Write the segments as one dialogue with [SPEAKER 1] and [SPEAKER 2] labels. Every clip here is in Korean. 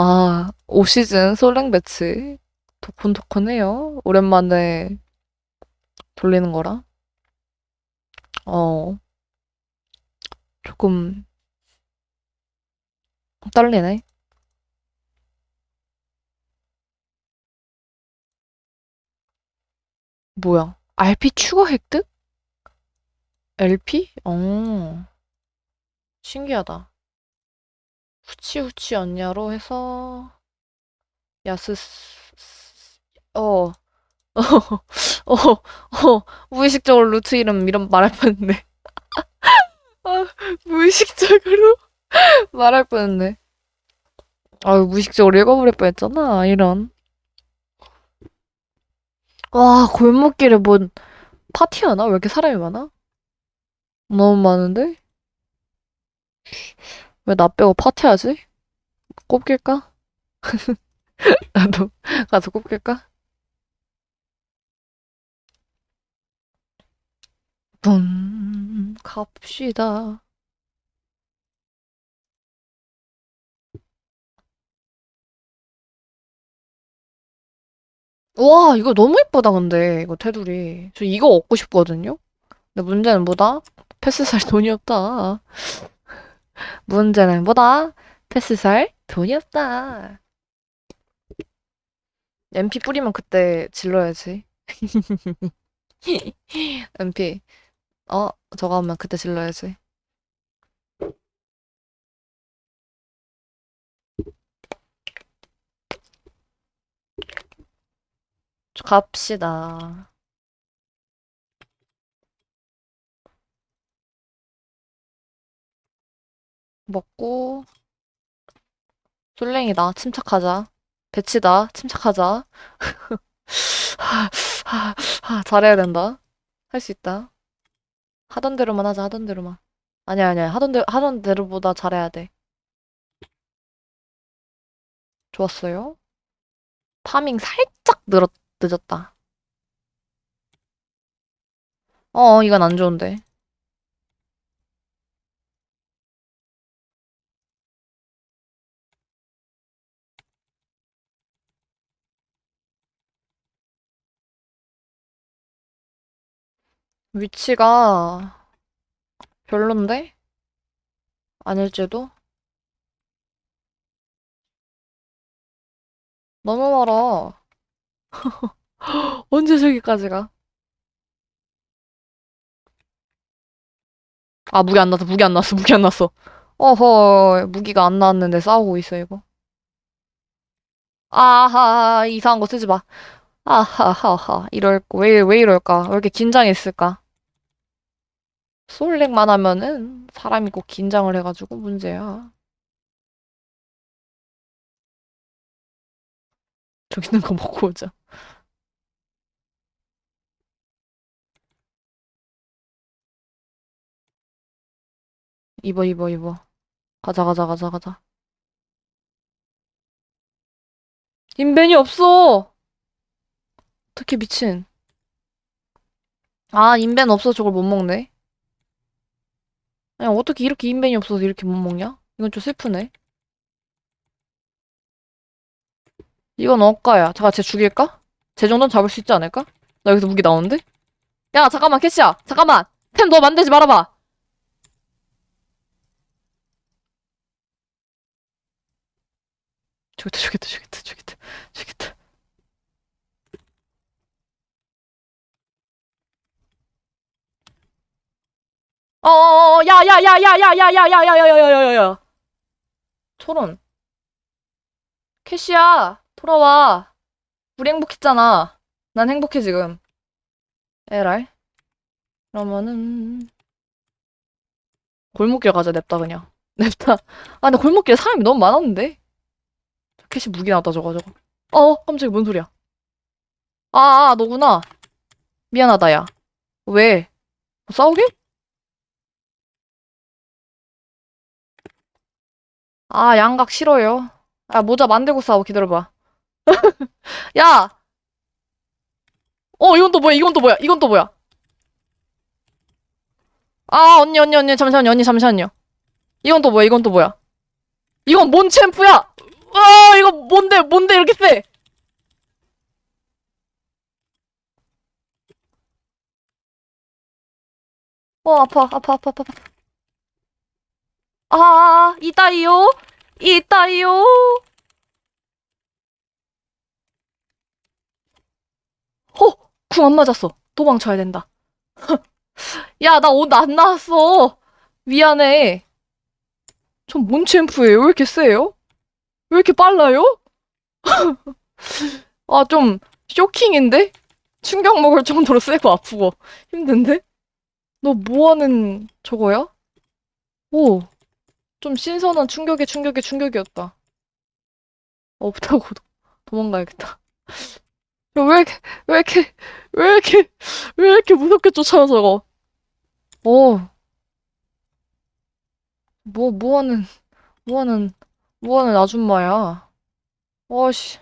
[SPEAKER 1] 아, 5시즌 솔랭 배치. 도콘도콘해요. 오랜만에 돌리는 거라. 어, 조금 떨리네. 뭐야? RP 추가 획득? LP? 어, 신기하다. 후치후치 언냐로 해서 야스 어, 어, 어, 어, 무의식적으로 루트 이름 이름 말할 뻔했네. 아, 무의식적으로 말할 뻔했네. 아유, 무의식적으로 읽어버릴 뻔했잖아. 이런. 와, 골목길에 뭔 파티하나? 왜 이렇게 사람이 많아? 너무 많은데? 왜 나 빼고 파티하지? 꼽길까? 나도 가서 꼽길까? 분 갑시다. 와, 이거 너무 예쁘다, 근데. 이거 테두리. 저 이거 얻고 싶거든요? 근데 문제는 뭐다? 패스 살 돈이 없다. 문제는 뭐다? 패스 살 돈이 없다. MP 뿌리면 그때 질러야지. MP. 어, 저거 하면 그때 질러야지. 갑시다. 먹고 솔랭이다. 침착하자. 배치다. 침착하자. 하, 잘해야 된다. 할 수 있다. 하던 대로만 하자. 하던 대로만. 아니야, 아니야. 하던 대 하던 대로보다 잘해야 돼. 좋았어요. 파밍 살짝 늘었, 늦었다. 어, 이건 안 좋은데. 위치가 별론데? 아닐지도? 너무 멀어. 언제 저기까지 가? 아, 무기 안 났어, 무기 안 났어, 무기 안 났어. 어허, 무기가 안 나왔는데 싸우고 있어, 이거. 아하, 이상한 거 쓰지 마. 아하하하, 이럴, 왜, 왜 이럴까? 왜 이렇게 긴장했을까? 솔랭만 하면은 사람이 꼭 긴장을 해가지고 문제야. 저기 있는 거 먹고 오자. 입어, 입어, 입어. 가자, 가자, 가자, 가자. 인벤이 없어! 어떻게 미친. 아, 인벤 없어 저걸 못 먹네. 아니, 어떻게 이렇게 인벤이 없어서 이렇게 못 먹냐? 이건 좀 슬프네. 이건 억까야. 잠깐, 쟤 죽일까? 쟤 정도는 잡을 수 있지 않을까? 나 여기서 무기 나오는데? 야, 잠깐만, 캐시야! 잠깐만! 템 너 만들지 말아봐! 저기다, 저기다, 저기다, 저기다, 저기다. 어어어, 야, 야, 야, 야, 야, 야, 야, 야, 야, 야, 야, 야, 야, 야. 초론. 캐시야, 돌아와. 우리 행복했잖아. 난 행복해, 지금. 에라이. 그러면은, 골목길 가자, 냅다, 그냥. 냅다. 아, 근데 골목길에 사람이 너무 많았는데? 캐시 무기 나왔다, 저거, 저거. 어, 깜짝이야, 뭔 소리야. 아, 아, 너구나. 미안하다, 야. 왜? 싸우게? 아, 양각 싫어요. 아, 모자 만들고 싸워, 기다려봐. 야! 어, 이건 또 뭐야, 이건 또 뭐야, 이건 또 뭐야. 아, 언니, 언니, 언니, 잠시만요, 언니, 잠시만요. 이건 또 뭐야, 이건 또 뭐야. 이건 뭔 챔프야! 와, 이거 뭔데, 뭔데 이렇게 세? 어, 아파, 아파, 아파, 아파. 아, 이따이요? 이따이요? 어, 궁 안 맞았어. 도망쳐야 된다. 야, 나 옷 안 나왔어. 미안해. 전 뭔 챔프예요? 왜 이렇게 세요? 왜 이렇게 빨라요? 아, 좀 쇼킹인데? 충격 먹을 정도로 세고 아프고 힘든데? 너 뭐하는 저거야? 오, 좀 신선한 충격의 충격의 충격이었다. 없다고 도- 도망가야겠다. 야, 왜 이렇게, 왜 이렇게, 왜 이렇게, 왜 이렇게 무섭게 쫓아와, 저거? 어, 뭐, 뭐 하는, 뭐 하는, 뭐 하는 아줌마야. 어씨.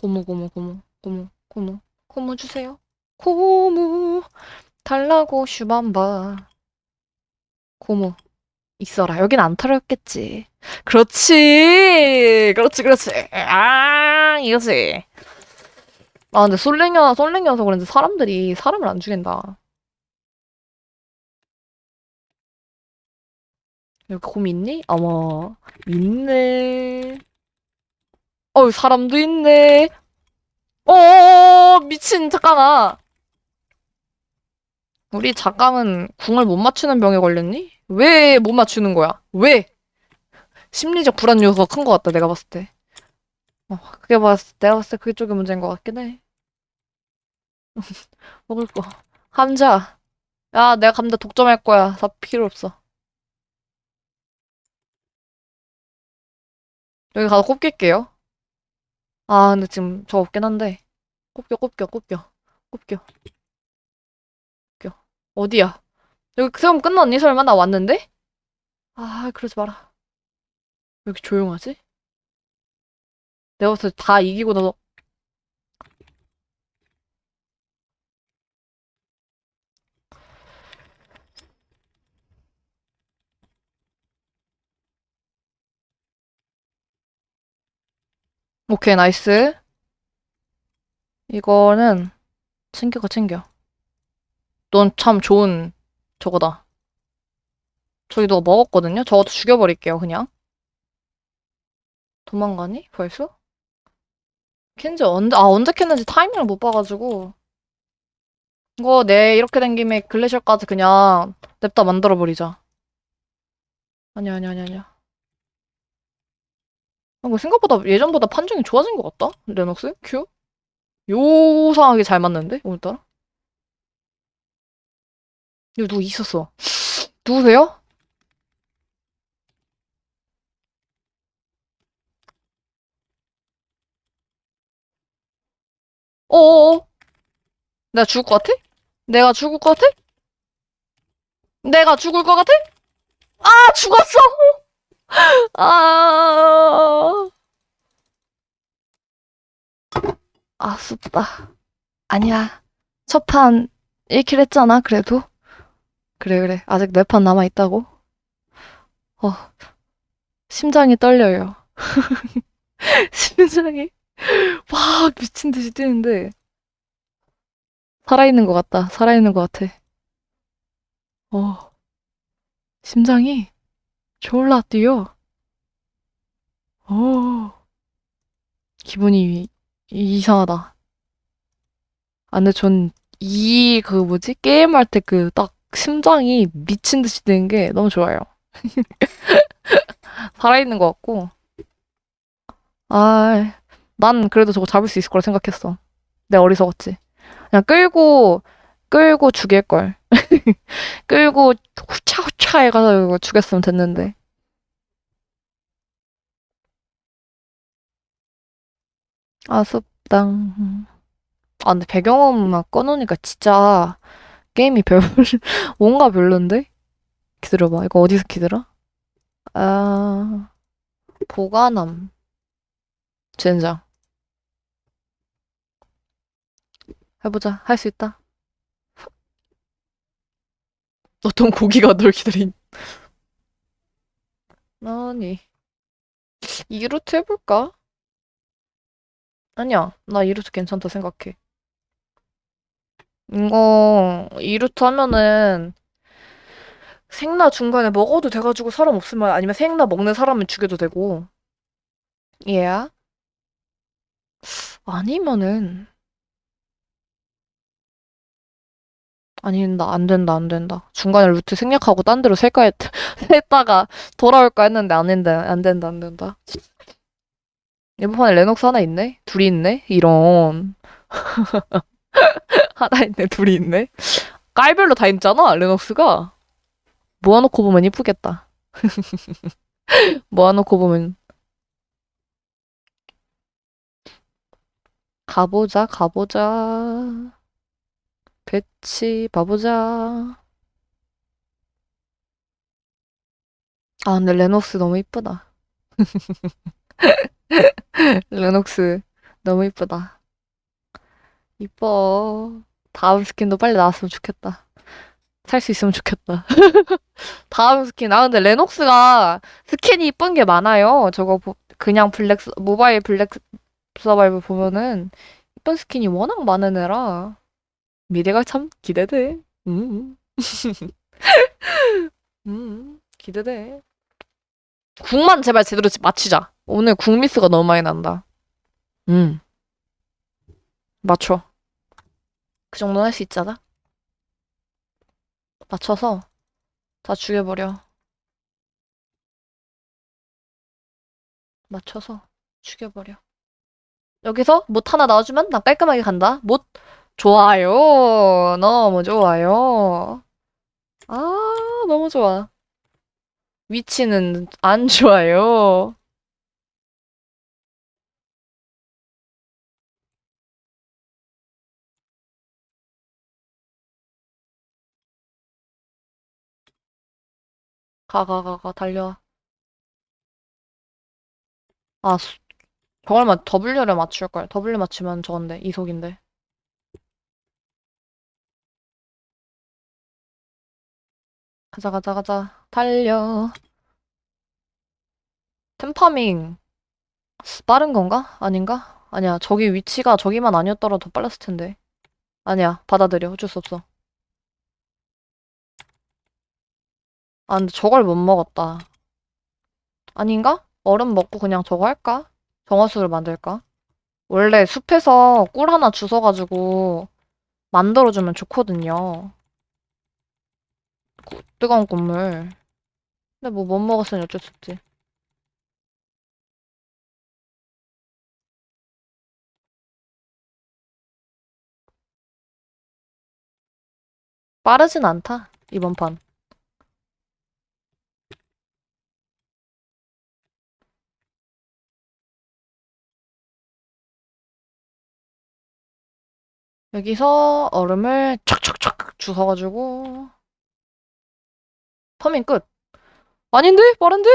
[SPEAKER 1] 고무, 고무, 고무, 고무, 고무, 고무 주세요. 고무, 달라고 슈밤바. 고무, 있어라. 여긴 안 털었겠지. 그렇지! 그렇지, 그렇지. 아, 이거지. 아, 근데 솔랭이야, 솔랭이어서 그런지 사람들이 사람을 안 죽인다. 여기 곰 있니? 어머, 있네. 어, 사람도 있네. 어, 미친, 잠깐아. 우리 작강은 궁을 못 맞추는 병에 걸렸니? 왜 못 맞추는 거야? 왜? 심리적 불안 요소가 큰 것 같다, 내가 봤을 때. 어, 그게 봤을 때, 내가 봤을 때 그게 쪽이 문제인 것 같긴 해. 먹을 거. 감자. 야, 내가 감자 독점할 거야. 다 필요 없어. 여기 가서 꼽길게요. 아, 근데 지금 저 없긴 한데. 꼽겨, 꼽겨. 꼽겨, 꼽겨. 어디야? 여기 수험 끝났니? 설마 나 왔는데? 아, 그러지 마라. 왜 이렇게 조용하지? 내가 봤을 때 다 이기고 나서 오케이, nice. 이거는 챙겨가, 챙겨. 넌 참 좋은 저거다. 누가 먹었거든요? 저것도 죽여버릴게요, 그냥. 도망가니? 벌써? 캔지 언제, 아, 언제 캤는지 타이밍을 못 봐가지고. 이거 내 이렇게 된 김에 glacial까지 그냥 냅다 만들어버리자. 아니야, 아니야, 아니야, 아니야. 아, 이거 생각보다 예전보다 판정이 좋아진 것 같다? 레녹스? 큐? 요상하게 잘 맞는데? 오늘따라? 여기 누구 있었어. 누구세요? 어어어? 내가 죽을 것 같아? 내가 죽을 것 같아? 내가 죽을 것 같아? 아, 죽었어! 아, 아쉽다. 아니야. 첫 판 1킬 했잖아, 그래도. 그래, 그래. 아직 네 판 남아있다고. 어, 심장이 떨려요. 심장이 막 미친 듯이 뛰는데, 살아있는 것 같다. 살아있는 것 같아. 어, 심장이 졸라 뛰어. 어, 기분이 이상하다. 아, 근데 전 이, 그 뭐지? 게임할 때 그딱 심장이 미친 듯이 뛰는 게 너무 좋아요. 살아있는 것 같고. 아, 난 그래도 저거 잡을 수 있을 거라 생각했어. 내가 어리석었지. 그냥 끌고, 끌고 죽일걸. 끌고 후차후차 해가지고 죽였으면 됐는데. 아쉽다. 아, 근데 배경음악 꺼놓으니까 진짜 게임이 별, 뭔가 별론데? 기다려봐. 이거 어디서 키더라? 아, 보관함. 젠장. 해보자. 할 수 있다. 어떤 고기가 널 기다린. 아니. 이 루트 해볼까? 아니야. 나 이 루트 괜찮다 생각해. 이거, 이 루트 하면은, 생나 중간에 먹어도 돼가지고 사람 없으면, 아니면 생나 먹는 사람은 죽여도 되고. 얘야? 아니면은, 아니, 나안 된다, 안 된다. 중간에 루트 생략하고 딴 데로 셀까 했, 셀다가 돌아올까 했는데 안 된다, 안 된다, 안 된다. 이번 판에 레녹스 하나 있네? 둘이 있네? 이런. 하나 있네, 둘이 있네? 깔별로 다 있잖아, 레녹스가. 모아놓고 보면 이쁘겠다. 모아놓고 보면. 가보자, 가보자. 배치, 봐보자. 아, 근데 레녹스 너무 이쁘다. 레녹스 너무 이쁘다. 이뻐. 다음 스킨도 빨리 나왔으면 좋겠다. 살 수 있으면 좋겠다. 다음 스킨. 아, 근데 레녹스가 스킨이 이쁜 게 많아요. 저거 보- 그냥 블랙, 서- 모바일 블랙 서바이브 보면은 이쁜 스킨이 워낙 많은 애라 미래가 참 기대돼. 음. 음. 기대돼. 궁만 제발 제대로 맞히자. 오늘 궁 미스가 너무 많이 난다. 음. 맞춰. 그 정도는 할 수 있잖아. 맞춰서 다 죽여버려. 맞춰서 죽여버려. 여기서 못 하나 나와주면 난 깔끔하게 간다. 못 좋아요. 너무 좋아요. 아, 너무 좋아. 위치는 안 좋아요. 가, 가, 가, 가, 달려. 아, 수- 저걸 맞, W를 맞출걸. W 맞추면 저건데, 이속인데. 가자, 가자, 가자. 달려. 템파밍. 빠른 건가? 아닌가? 아니야. 저기 위치가 저기만 아니었더라도 더 빨랐을 텐데. 아니야. 받아들여. 어쩔 수 없어. 아, 근데 저걸 못 먹었다. 아닌가? 얼음 먹고 그냥 저거 할까? 정화수를 만들까? 원래 숲에서 꿀 하나 주워가지고 만들어주면 좋거든요. 구- 뜨거운 꿀물. 근데 뭐 못 먹었으니 어쩔 수 없지. 빠르진 않다. 이번 판. 여기서 얼음을 촥촥촥 주워가지고 터밍 끝. 아닌데? 빠른데?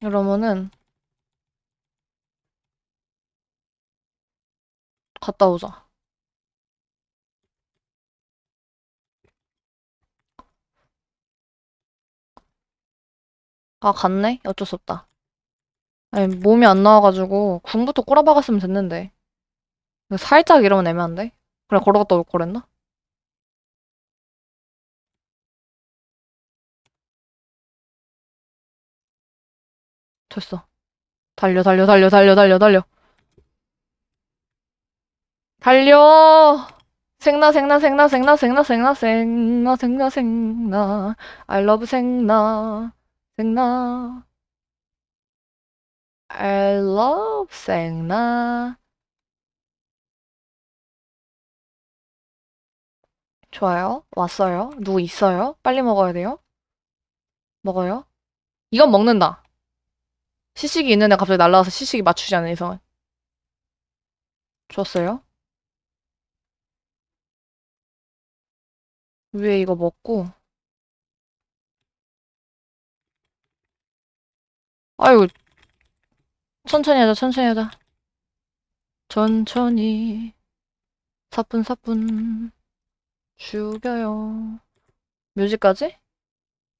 [SPEAKER 1] 이러면은 갔다 오자. 아, 갔네? 어쩔 수 없다. 아니, 몸이 안 나와가지고 궁부터 꼬라박았으면 됐는데. 살짝 이러면 애매한데? 그래, 걸어갔다 올 거랬나? 됐어. 달려, 달려, 달려, 달려, 달려, 달려. 달려! 생나, 생나, 생나, 생나, 생나, 생나, 생나, 생나, 생나. I love 생나, 생나. I love 생나. 좋아요. 왔어요. 누구 있어요? 빨리 먹어야 돼요. 먹어요. 이건 먹는다. 시식이 있는 애 갑자기 날라와서 시식이 맞추지 않은 이상은. 줬어요. 위에 이거 먹고. 아유, 천천히 하자, 천천히 하자. 천천히. 사뿐사뿐 죽여요. 뮤직까지?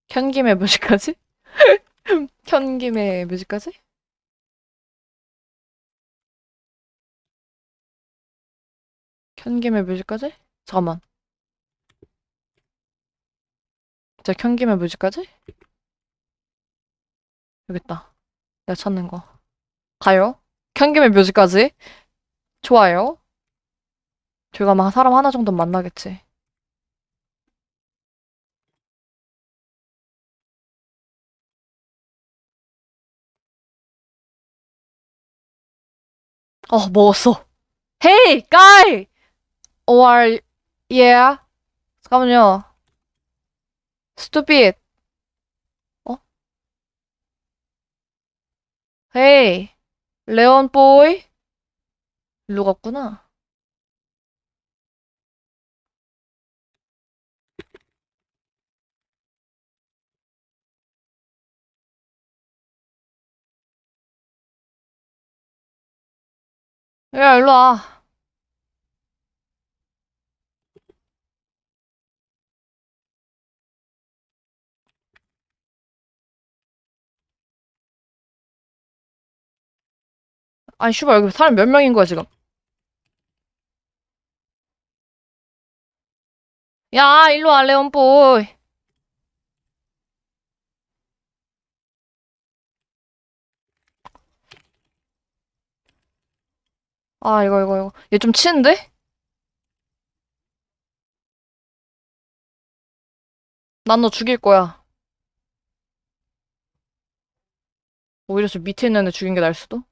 [SPEAKER 1] 켠김에 뮤직까지? 켠김에 뮤직까지? 켠김에 뮤직까지? 잠깐만. 자, 켠김에 뮤직까지? 여기 있다. 내가 찾는 거. 가요. 켠김에 뮤직까지? 좋아요. 저희가 막 사람 하나 정도 만나겠지. 어, 먹었어. Hey, guy! Or, yeah? 잠깐만요. Stupid. Hey, 레온 보이? 일로 갔구나. 야, 일로 와. 아니, 슈발, 여기 사람 몇 명인 거야, 지금? 야, 일로 와, 레온보이. 아, 이거, 이거, 이거. 얘 좀 치는데? 난 너 죽일 거야. 오히려 저 밑에 있는 애 죽인 게 나을 수도?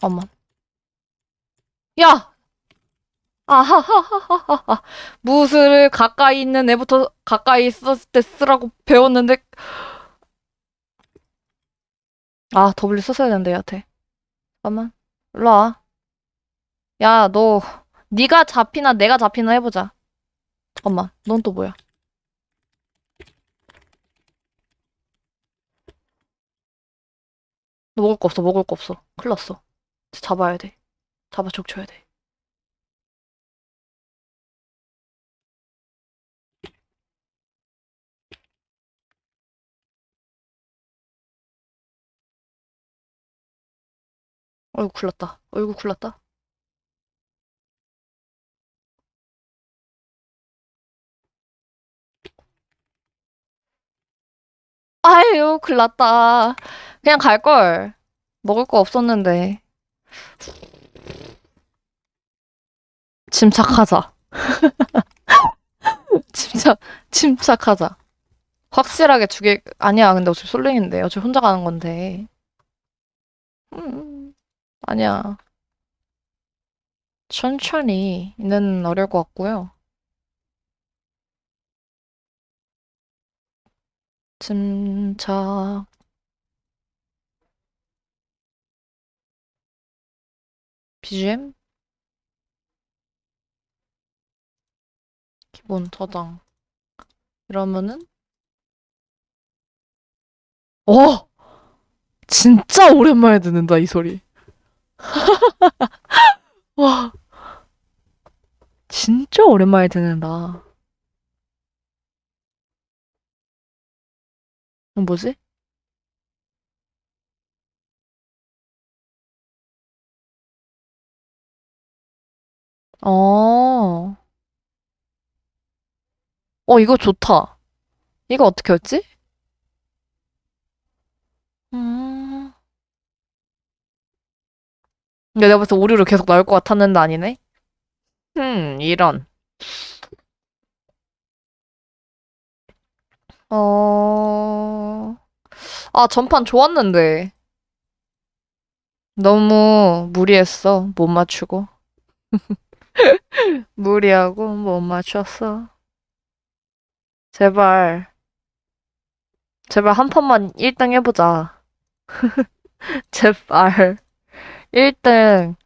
[SPEAKER 1] 잠깐만. 야! 아하하하하하. 무술을 가까이 있는 애부터 가까이 있었을 때 쓰라고 배웠는데. 아, W 썼어야 되는데, 얘한테. 잠깐만. 일로 와. 야, 너, 네가 잡히나 내가 잡히나 해보자. 잠깐만. 넌 또 뭐야? 너 먹을 거 없어, 먹을 거 없어. 큰일 났어. 잡아야 돼. 잡아 족쳐야 돼. 났다. 어이구, 큰일 났다. 아유, 큰일 났다. 그냥 갈걸. 먹을 거 없었는데. 침착하자. 침착, 침착하자. 확실하게 죽일, 아니야. 근데 어차피 솔랭인데. 어차피 혼자 가는 건데. 음, 아니야. 천천히는 어려울 것 같고요. 침착. BGM? 기본 저장. 이러면은 어! 진짜 오랜만에 듣는다, 이 소리. 와. 진짜 오랜만에 듣는다. 어, 뭐지? 어. 어, 이거 좋다. 이거 어떻게 했지? 음. 근데 내가 벌써 오류로 계속 나올 것 같았는데 아니네? 음, 이런. 어, 아, 전판 좋았는데. 너무 무리했어. 못 맞추고. 무리하고 못 맞췄어. 제발, 제발 한 판만 1등 해보자. 제발. 1등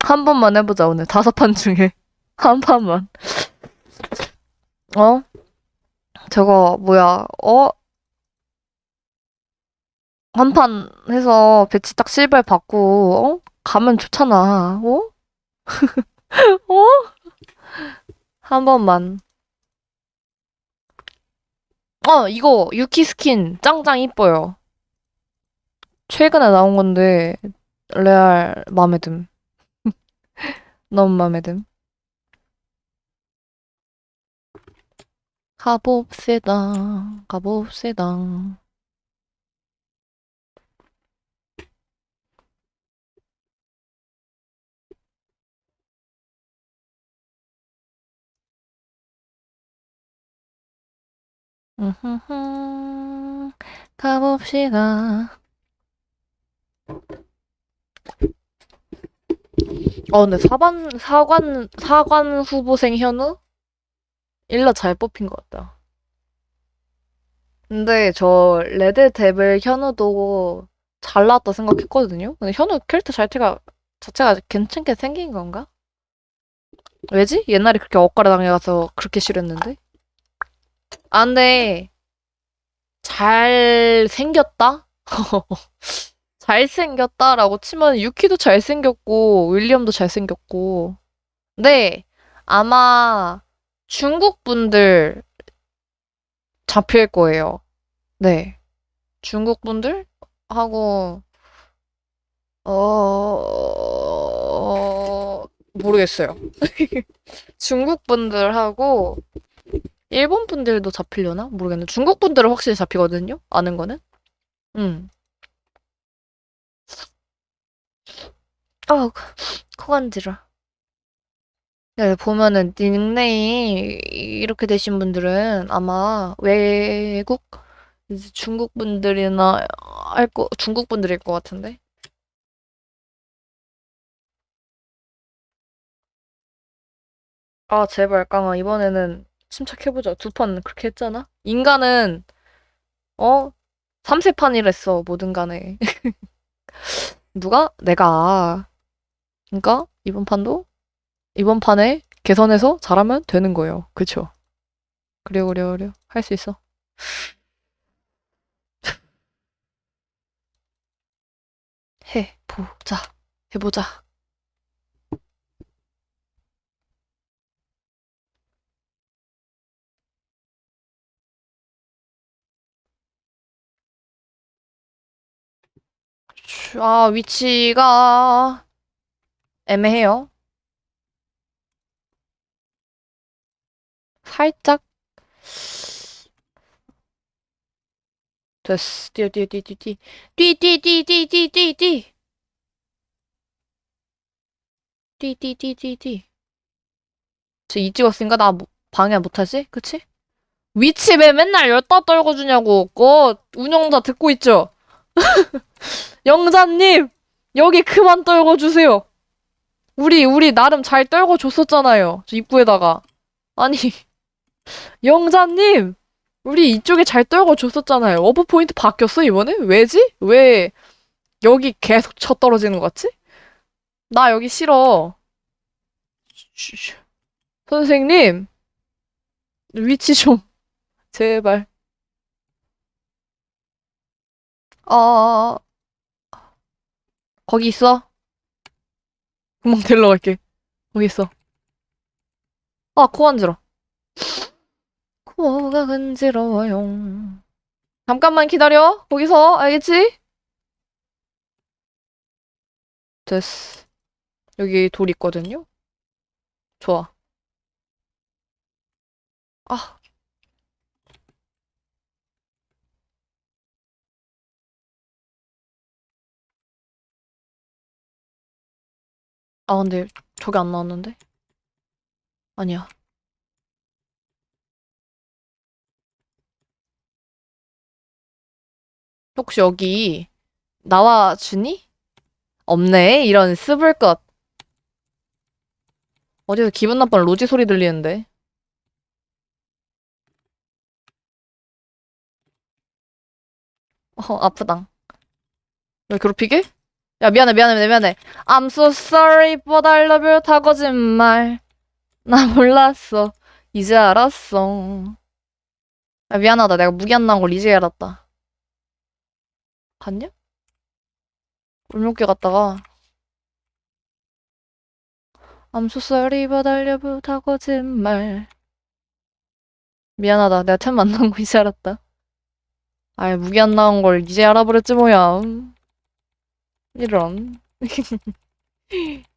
[SPEAKER 1] 한 번만 해보자, 오늘. 다섯 판 중에. 한 판만. 어? 저거, 뭐야, 어? 한 판 해서 배치 딱 실버 받고, 어? 가면 좋잖아, 어? 어? 한 번만. 어, 이거 유키 스킨 짱짱 이뻐요. 최근에 나온 건데 레알 마음에 듦. 너무 마음에 듦. 가봅시다. 가봅시다. 으흐흐. 가봅시다. 어, 근데 사관, 사관, 사관 후보생 현우? 일러 잘 뽑힌 것 같다. 근데 저 레드 데빌 현우도 잘 나왔다 생각했거든요? 근데 현우 캐릭터 자체가, 자체가 괜찮게 생긴 건가? 왜지? 옛날에 그렇게 엇가래 당해가서 그렇게 싫었는데? 아, 근데, 잘생겼다? 잘생겼다라고 치면 유키도 잘생겼고, 윌리엄도 잘생겼고. 근데, 아마 중국 분들 잡힐 거예요. 네. 중국 분들? 하고, 어, 모르겠어요. 중국 분들하고, 일본 분들도 잡히려나? 모르겠는데. 중국 분들은 확실히 잡히거든요? 아는 거는? 응. 아, 코 간지러. 네, 보면은 닉네임 이렇게 되신 분들은 아마 외국 중국 분들이나 할 거, 중국 분들일 것 같은데. 아, 제발, 깡아. 이번에는 침착해보자. 두 판 그렇게 했잖아? 인간은, 어? 3세판이랬어, 뭐든 간에. 누가? 내가. 그니까, 이번 판도? 이번 판에 개선해서 잘하면 되는 거예요. 그쵸? 그래요, 그래요, 그래요. 할수 있어. 해보자. 해보자. 아, 위치가 애매해요. 살짝 됐어. 뛰어, 뛰어, 뛰어, 뛰어, 뛰어. 뛰, 뛰, 뛰, 뛰, 뛰, 뛰, 뛰. 뛰, 뛰, 뛰, 뛰, 뛰. 쟤이 찍었으니까 나 뭐- 방해 못하지? 그치? 위치 왜 맨날 열다 떨궈주냐고. 그 운영자 듣고 있죠? 영자님! 여기 그만 떨궈주세요. 우리, 우리 나름 잘 떨궈줬었잖아요. 저 입구에다가. 아니, 영자님! 우리 이쪽에 잘 떨궈줬었잖아요. 어브 포인트 바뀌었어, 이번에? 왜지? 왜 여기 계속 쳐 떨어지는 것 같지? 나 여기 싫어. 쉬, 선생님, 위치 좀, 제발. 아, 거기 있어. 금방 데리러 갈게. 거기 있어. 아, 코 간지러. 코가 간지러워요. 잠깐만 기다려. 거기서, 알겠지? 됐어. 여기 돌 있거든요? 좋아. 아. 아, 근데 저게 안 나왔는데? 아니야. 혹시 여기 나와주니? 없네. 이런 습을 것. 어디서 기분 나쁜 로지 소리 들리는데. 어, 아프당. 왜 괴롭히게? 야, 미안해, 미안해, 미안해. I'm so sorry, but I love you. 다 거짓말. 나 몰랐어. 이제 알았어. 야, 미안하다. 내가 무기 안 나온 걸 이제 알았다. 갔냐? 울먹게 갔다가 I'm so sorry but I love you 다 거짓말 미안하다 내가 템 만난 거 이제 알았다 아이 무기 안 나온 걸 이제 알아버렸지 뭐야 이런.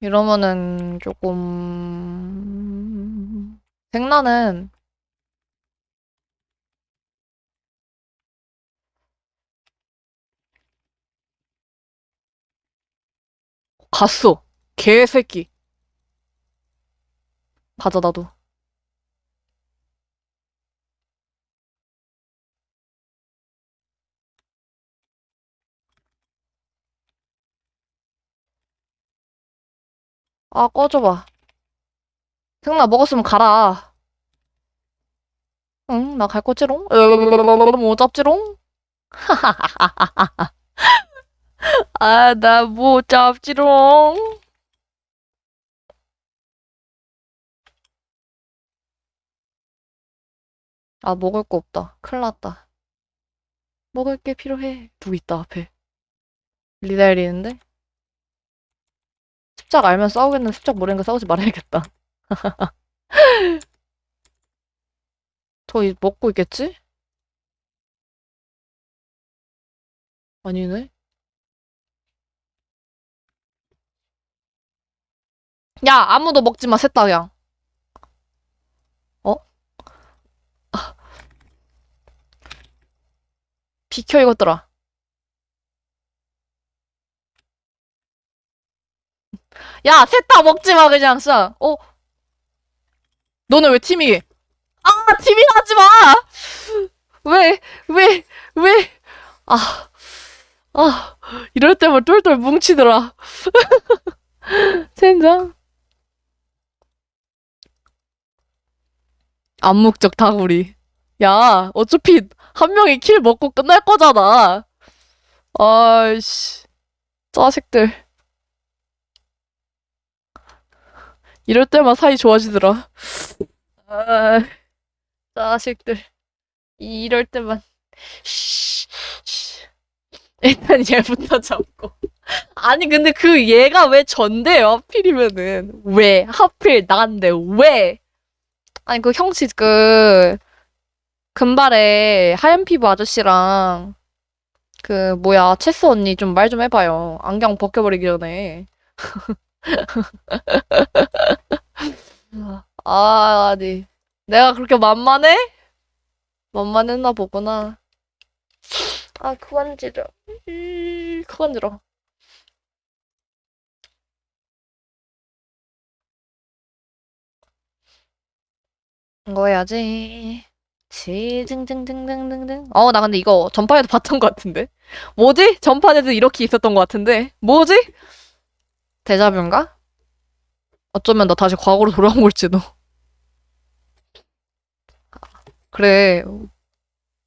[SPEAKER 1] 이러면은 조금 생나는 갔어 개새끼. 가자 나도 아 꺼져봐. 생나 먹었으면 가라. 응 나 갈 거지롱? 뭐 잡지롱? 아나뭐 잡지롱? 아 먹을 거 없다. 큰일 났다. 먹을 게 필요해. 누구 있다 앞에. 리달리는데 습작 알면 싸우겠는데 습작 모르니까 싸우지 말아야겠다. 저 이- 먹고 있겠지? 아니네. 야 아무도 먹지 마 셋다 그냥. 어? 비켜 이것들아 야 셋 다 먹지 마 그냥 진짜 어? 너는 왜 팀이 아 팀이 하지 마! 왜, 왜, 왜, 아, 아, 이럴 때만 똘똘 뭉치더라. 젠장. 암묵적 다구리. 야, 어차피 한 명이 킬 먹고 끝날 거잖아. 아이씨, 자식들. 이럴 때만 사이 좋아지더라. 아, 자식들. 이럴 때만. 쉬, 쉬. 일단 얘부터 잡고. 아니, 근데 그 얘가 왜 전데요? 하필이면은. 왜? 하필 나간데, 왜? 아니, 그 형씨, 그, 금발에 하얀 피부 아저씨랑, 그, 뭐야, 체스 언니 좀말좀 해봐요. 안경 벗겨버리기 전에. 아, 아니. 내가 그렇게 만만해? 만만했나 보구나. 아, 그만 지러. 이, 그만 지러. 해야지. 지증증증증증증. 어, 나 근데 이거 전판에도 봤던 것 같은데. 뭐지? 전판에도 이렇게 있었던 것 같은데. 뭐지? 데자뷰인가? 어쩌면 나 다시 과거로 돌아온 걸지도. 그래.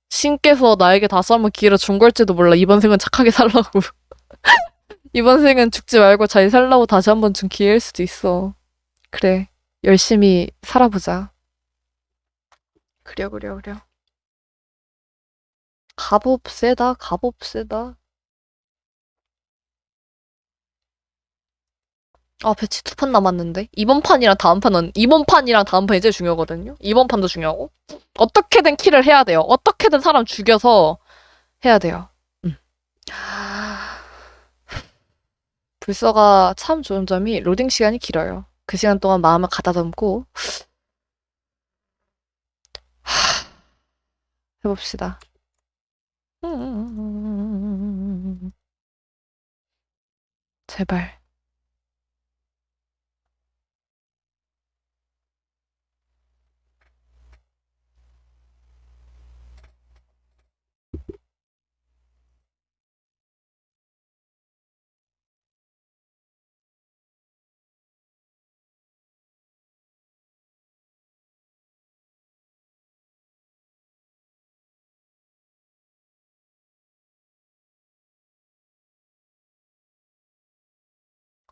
[SPEAKER 1] 신께서 나에게 다시 한번 기회를 준 걸지도 몰라. 이번 생은 착하게 살라고. 이번 생은 죽지 말고 잘 살라고 다시 한번 준 기회일 수도 있어. 그래. 열심히 살아보자. 그려, 그려, 그려. 갑옷 세다, 갑옷 세다. 아, 배치 두 판 남았는데? 이번 판이랑 다음 판은, 이번 판이랑 다음 판이 제일 중요하거든요? 이번 판도 중요하고. 어떻게든 킬을 해야 돼요. 어떻게든 사람 죽여서 해야 돼요. 음. 불서가 참 좋은 점이 로딩 시간이 길어요. 그 시간 동안 마음을 가다듬고 해봅시다. 음. 제발.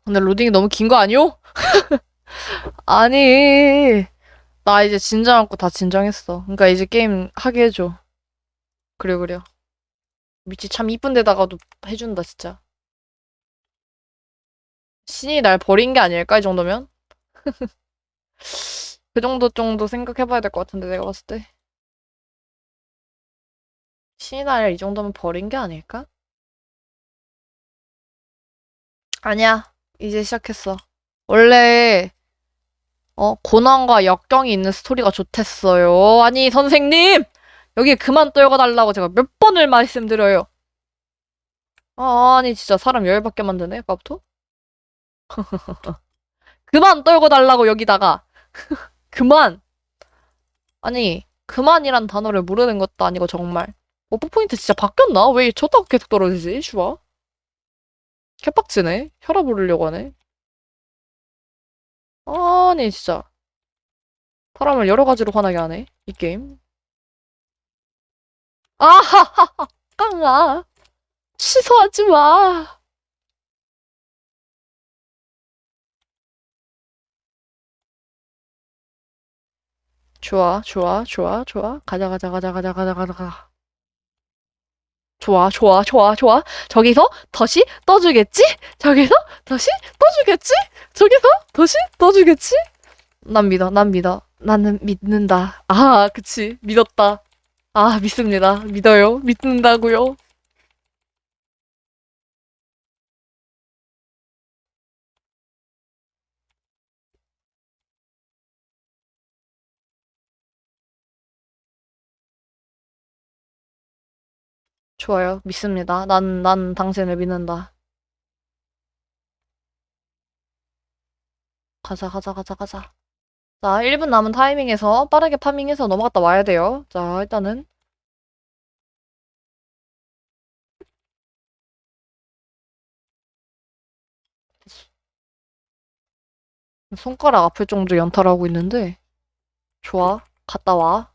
[SPEAKER 1] 근데 로딩이 너무 긴 거 아니오? 아니, 나 이제 진정하고 다 진정했어. 그러니까 이제 게임 하게 해줘. 그래, 그래. 미치 참 이쁜 데다가도 해준다, 진짜. 신이 날 버린 게 아닐까, 이 정도면? 그 정도 정도 생각해봐야 될 것 같은데, 내가 봤을 때. 신이 날 이 정도면 버린 게 아닐까? 아니야. 이제 시작했어. 원래, 어, 고난과 역경이 있는 스토리가 좋댔어요. 아니, 선생님! 여기 그만 떨궈달라고 제가 몇 번을 말씀드려요. 아, 아니, 진짜 사람 열받게 만드네, 아까부터? 그만 떨궈달라고, 여기다가. 그만! 아니, 그만이란 단어를 모르는 것도 아니고, 정말. 오프 포인트 진짜 바뀌었나? 왜 쳤다가 계속 떨어지지, 슈아? 개빡치네. 혈압 오르려고 하네. 아니, 진짜. 사람을 여러 가지로 화나게 하네, 이 게임. 아하하하, 깡아. 취소하지 마. 좋아, 좋아, 좋아, 좋아. 가자, 가자, 가자, 가자, 가자, 가자, 가자. 좋아, 좋아, 좋아, 좋아. 저기서 다시 떠주겠지? 저기서 다시 떠주겠지? 저기서 다시 떠주겠지? 난 믿어, 난 믿어. 나는 믿는다. 아, 그치. 믿었다. 아, 믿습니다. 믿어요. 믿는다고요. 좋아요. 믿습니다. 난, 난 당신을 믿는다. 가자, 가자, 가자, 가자. 자, 1분 남은 타이밍에서 빠르게 파밍해서 넘어갔다 와야 돼요. 자, 일단은. 손가락 아플 정도로 연타하고 있는데. 좋아. 갔다 와.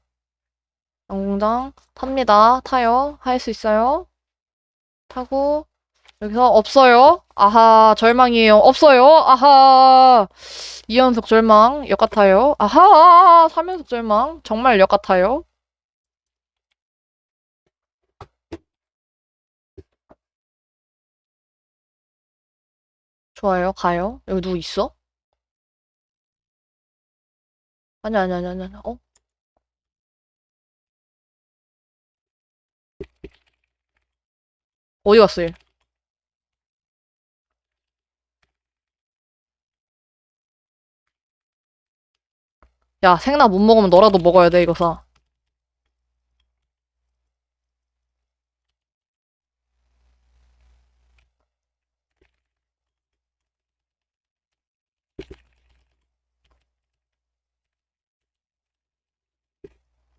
[SPEAKER 1] 양궁장 탑니다. 타요. 할 수 있어요. 타고 여기서 없어요. 아하 절망이에요. 없어요. 아하 2연속 절망 역 같아요. 아하 3연속 절망 정말 역 같아요. 좋아요. 가요. 여기 누구 있어? 아니 아니 아니 아니 아니. 어? 어디 갔어 얘? 야, 생나 못 먹으면 너라도 먹어야 돼, 이거 사.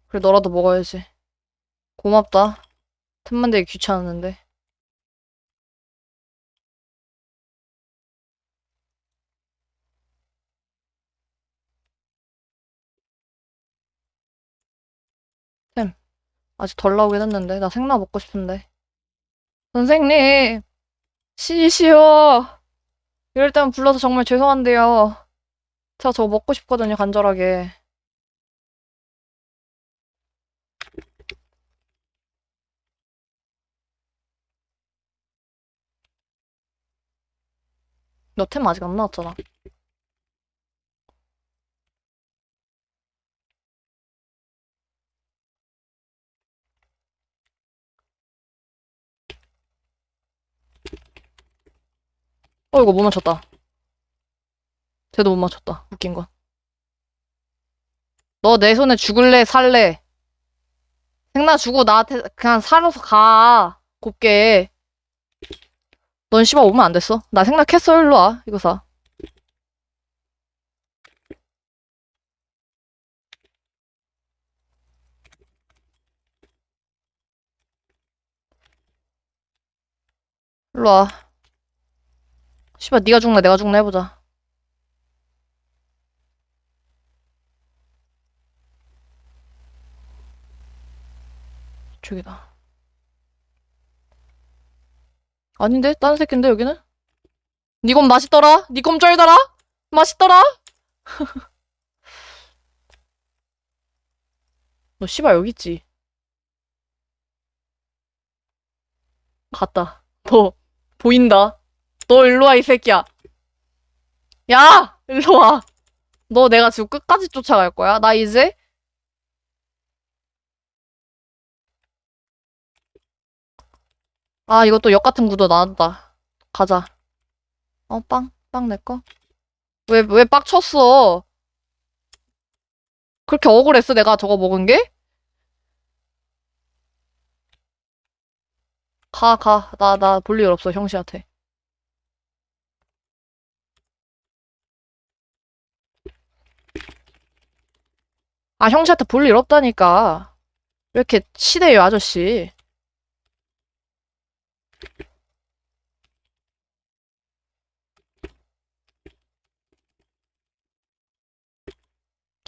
[SPEAKER 1] 그래, 너라도 먹어야지. 고맙다. 틈만 되게 귀찮았는데. 아직 덜 나오긴 했는데. 나 생나 먹고 싶은데. 선생님, 쉬시오. 이럴 때만 불러서 정말 죄송한데요. 제가 저거 먹고 싶거든요, 간절하게. 너 템 아직 안 나왔잖아. 어, 이거 못 맞췄다. 쟤도 못 맞췄다. 웃긴 건. 너 내 손에 죽을래, 살래? 생나 주고 나한테 그냥 살아서 가. 곱게. 넌 씨발 오면 안 됐어. 나 생각했어, 일로 와. 이거 사. 일로 와. 씨발 네가 죽나 내가 죽나 해보자. 저기다. 아닌데? 딴 새끼인데 여기는? 니곰 맛있더라? 니곰 쩔더라? 맛있더라? 너 씨발 여기 있지? 갔다. 너 보인다. 너 일로 와, 이 새끼야. 야! 일로 와. 너 내가 지금 끝까지 쫓아갈 거야. 나 이제 아, 이것도 역 같은 구도 나왔다. 가자. 어, 빵. 빵내 거. 왜, 왜 빡쳤어? 그렇게 억울했어, 내가 저거 먹은 게? 가, 가. 나, 나 볼일 없어, 형씨한테. 아, 형씨한테 볼 일 없다니까. 왜 이렇게 치대요, 아저씨.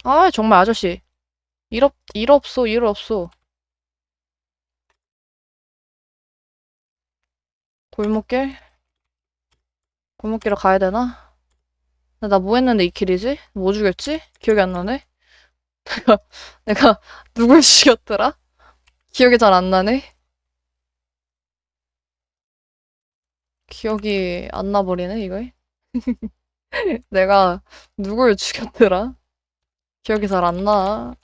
[SPEAKER 1] 아, 정말 아저씨. 일 없, 일 없어, 일 없어. 골목길? 골목길을 가야 되나? 나 뭐 했는데 이 길이지? 뭐 죽였지? 기억이 안 나네? 내가, 누굴 죽였더라? 기억이 잘 안 나네? 기억이 안 나버리네, 이거. 내가 누굴 죽였더라? 기억이 잘 안 나.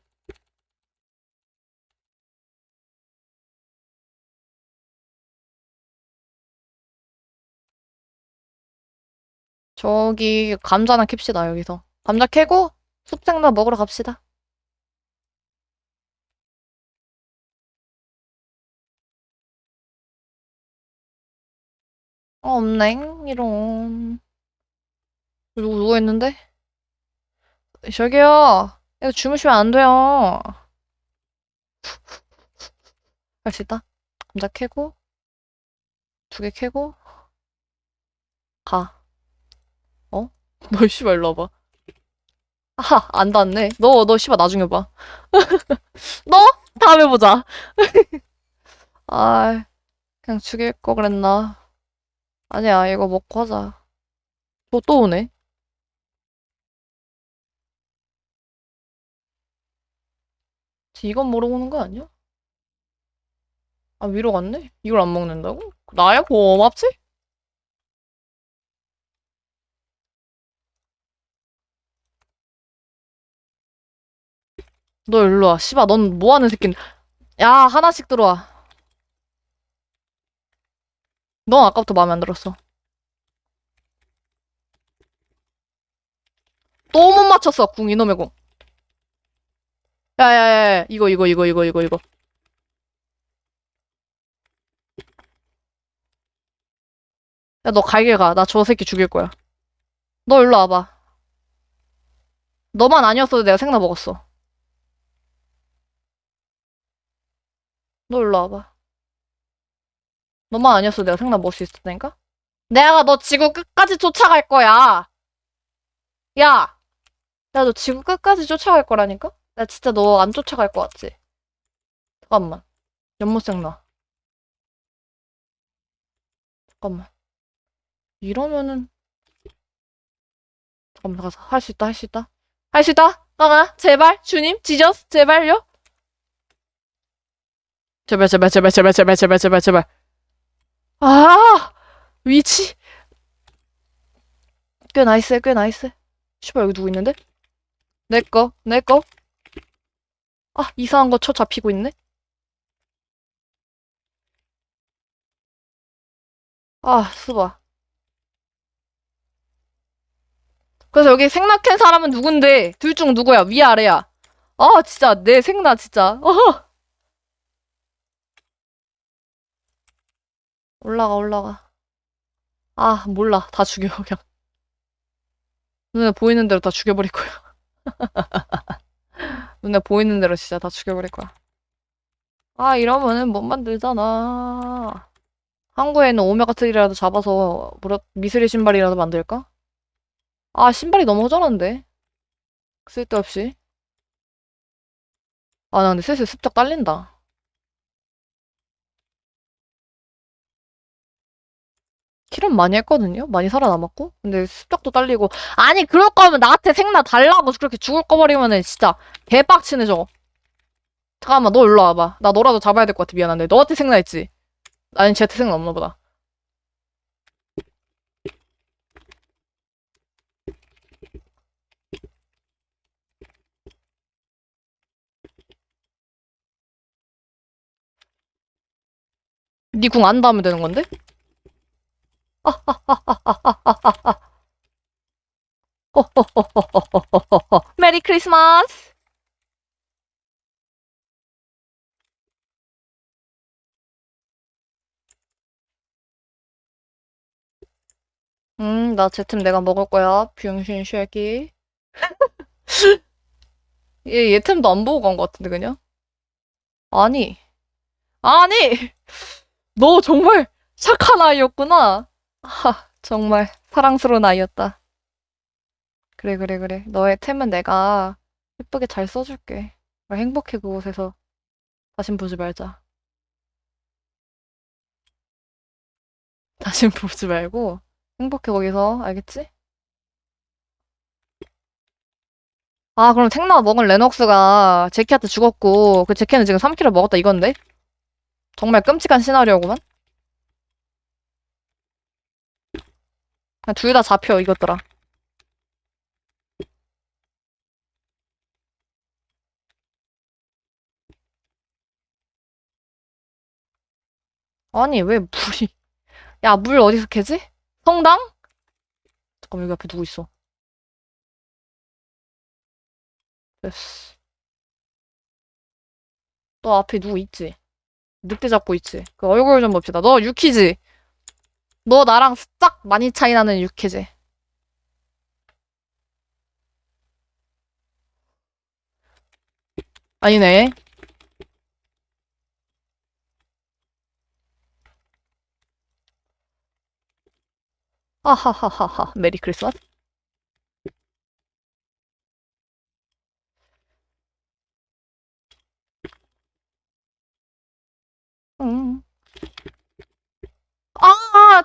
[SPEAKER 1] 저기 감자나 캡시다, 여기서. 감자 캐고 숲생나 먹으러 갑시다. 어, 없넹. 이런. 누구 누워있는데? 저기요. 이거 주무시면 안 돼요. 할 수 있다. 감자 캐고 두 개 캐고 가. 어? 너 씨발 일로 와봐. 아하 안 닿네. 너 너 씨발 나중에 봐. 너 다음에 보자. 아 그냥 죽일 거 그랬나? 아니야 이거 먹고 하자. 또 또 오네. 이건 모르고 오는 거 아니야? 아, 위로 갔네? 이걸 안 먹는다고? 나야 고맙지? 너 일로 와. 씨발, 넌 뭐 하는 새끼인데. 야, 하나씩 들어와. 넌 아까부터 마음에 안 들었어. 또 못 맞췄어, 궁, 이놈의 궁. 야야야, 이거, 이거, 이거, 이거, 이거, 이거. 야, 너 갈길 가. 나 저 새끼 죽일 거야. 너 일로 와봐. 너만 아니었어도 내가 생나 먹었어. 너 일로 와봐. 너만 아니었어도 내가 생나 먹을 수 있었다니까? 내가 너 지구 끝까지 쫓아갈 거야. 야! 야, 너 지구 끝까지 쫓아갈 거라니까? 나 진짜 너 안 쫓아갈 것 같지? 잠깐만. 연못생 나. 잠깐만. 이러면은 잠깐만 가서 할 수 있다 할 수 있다 할 수 있다 까마 제발 주님 Jesus 제발요 제발 제발 제발 제발 제발 제발 제발 제발 아 위치 꽤 nice 꽤 nice 씨발 여기 누구 있는데 내꺼 내꺼 아 이상한 거 쳐 잡히고 있네 아 수바 그래서 여기 생낙한 사람은 누군데? 둘 중 누구야? 위 아래야? 아 진짜 내 생나 진짜. 어. 올라가 올라가. 아 몰라 다 죽여 그냥. 눈에 보이는 대로 다 죽여버릴 거야. 눈에 보이는 대로 진짜 다 죽여버릴 거야. 아 이러면은 못 만들잖아. 항구에는 오메가3라도 잡아서 미스리 신발이라도 만들까? 아, 신발이 너무 허전한데. 쓸데없이. 아, 나 근데 슬슬 습작 딸린다. 킬은 많이 했거든요? 많이 살아남았고? 근데 습작도 딸리고. 아니, 그럴 거면 나한테 생나 달라고 그렇게 죽을 거 버리면은 진짜 개빡치네, 저거. 잠깐만, 너 일로 와봐. 나 너라도 잡아야 될 것 같아. 미안한데. 너한테 생각했지? 아니, 쟤한테 생각 없나 보다. 니궁안 닿으면 되는 건데? 메리 크리스마스! 음, 나제템 내가 먹을 거야. 병신 쉐기. 얘, 얘 템도 안 보고 간 것 같은데, 그냥? 아니. 아니! 너 정말 착한 아이였구나. 하, 정말 사랑스러운 아이였다. 그래, 그래, 그래. 너의 템은 내가 예쁘게 잘 써줄게. 행복해, 그곳에서. 다신 보지 말자. 다신 보지 말고, 행복해, 거기서. 알겠지? 아, 그럼 택나 먹은 레녹스가 제키한테 죽었고, 그 제키는 지금 3킬을 먹었다 이건데? 정말 끔찍한 시나리오구만? 둘 다 잡혀, 이것들아. 아니, 왜 물이. 야, 물 어디서 캐지? 성당? 잠깐만, 여기 앞에 누구 있어? 됐어. 너 앞에 누구 있지? 늑대 잡고 있지? 그 얼굴 좀 봅시다. 너 유키지? 너 나랑 싹 많이 차이 나는 유키지? 아니네. 하하하하하. 메리 크리스마스. 응. 아!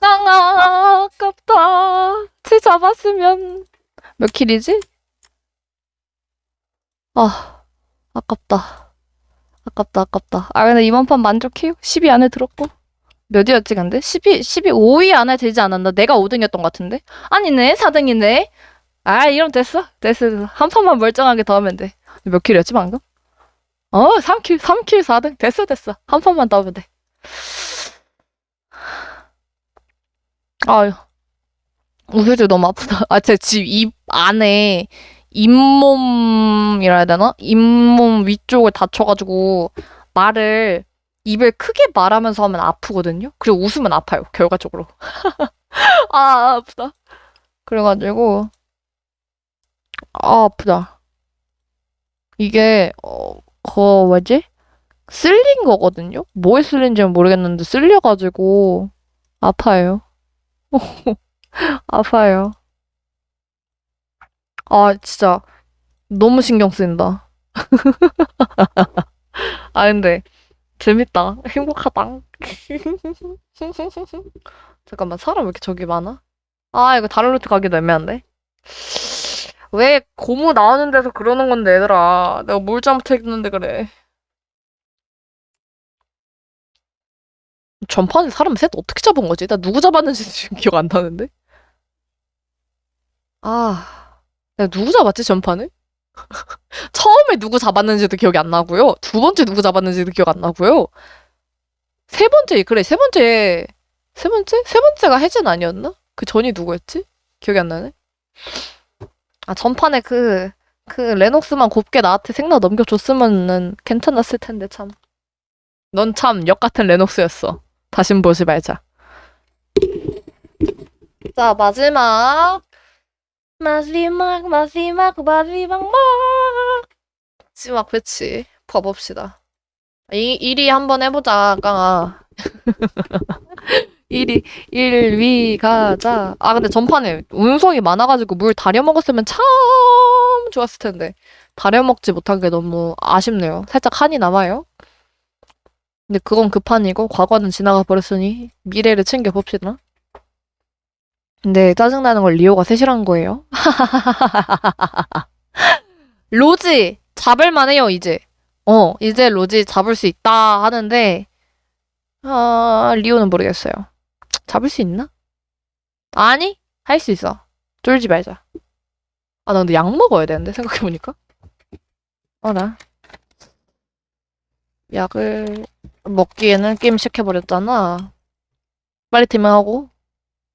[SPEAKER 1] 아, 아깝다. 쟤 잡았으면 몇 킬이지? 아, 아깝다. 아깝다, 아깝다. 아, 근데 이번 판 만족해요? 10위 안에 들었고. 몇이었지, 근데? 10위, 10위 5위 안에 들지 않았나? 내가 5등이었던 것 같은데? 아니네, 4등이네. 아, 이러면. 됐어, 됐어. 한 판만 멀쩡하게 더 하면 돼. 몇 킬이었지, 방금? 어, 3킬, 3킬, 4등. 됐어, 됐어. 한 판만 더 하면 돼. 아유. 우회주 너무 아프다. 아, 제 집 입 안에 잇몸이라 해야 되나? 잇몸 위쪽을 다쳐가지고 말을 입을 크게 말하면서 하면 아프거든요? 그리고 웃으면 아파요, 결과적으로. 아, 아프다. 그래가지고, 아, 아프다. 이게, 어, 거, 뭐지? 쓸린 거거든요? 뭐에 쓸린지는 모르겠는데, 쓸려가지고, 아파요. 아파요. 아, 진짜, 너무 신경 쓰인다. 아, 근데, 재밌다. 행복하다. 잠깐만, 사람 왜 이렇게 저기 많아? 아, 이거 다른 루트 가기도 애매한데? 왜 고무 나오는 데서 그러는 건데, 얘들아. 내가 뭘 잘못했는데 그래. 전판에 사람 셋 어떻게 잡은 거지? 나 누구 잡았는지 지금 기억 안 나는데? 아, 내가 누구 잡았지, 전판에? 처음에 누구 잡았는지도 기억이 안 나고요. 두 번째 누구 잡았는지도 기억 안 나고요. 세 번째, 그래, 세 번째, 세 번째? 세 번째가 혜진 아니었나? 그 전이 누구였지? 기억이 안 나네. 아, 전판에 그, 그 레녹스만 곱게 나한테 생나 넘겨줬으면은 괜찮았을 텐데, 참. 넌 참 역 같은 레녹스였어. 다신 보지 말자. 자, 마지막. 마지막, 마지막, 마지막, 막. 마지막 배치. 봐봅시다. 이, 1위 한번 해보자, 깡아. 1위, 1위 가자. 아, 근데 전판에 운석이 많아가지고 물 다려 먹었으면 참 좋았을 텐데. 다려 먹지 못한 게 너무 아쉽네요. 살짝 한이 남아요. 근데 그건 급한이고 과거는 지나가 버렸으니 미래를 챙겨봅시다. 근데 짜증나는 걸 리오가 셋이란 거예요. 로지 잡을만 해요 이제. 어, 이제 로지 잡을 수 있다 하는데, 아, 리오는 모르겠어요. 잡을 수 있나? 아니, 할 수 있어. 쫄지 말자. 아, 나 근데 약 먹어야 되는데, 생각해보니까. 어, 나. 약을 먹기에는 게임 시작해버렸잖아. 빨리 테밍하고.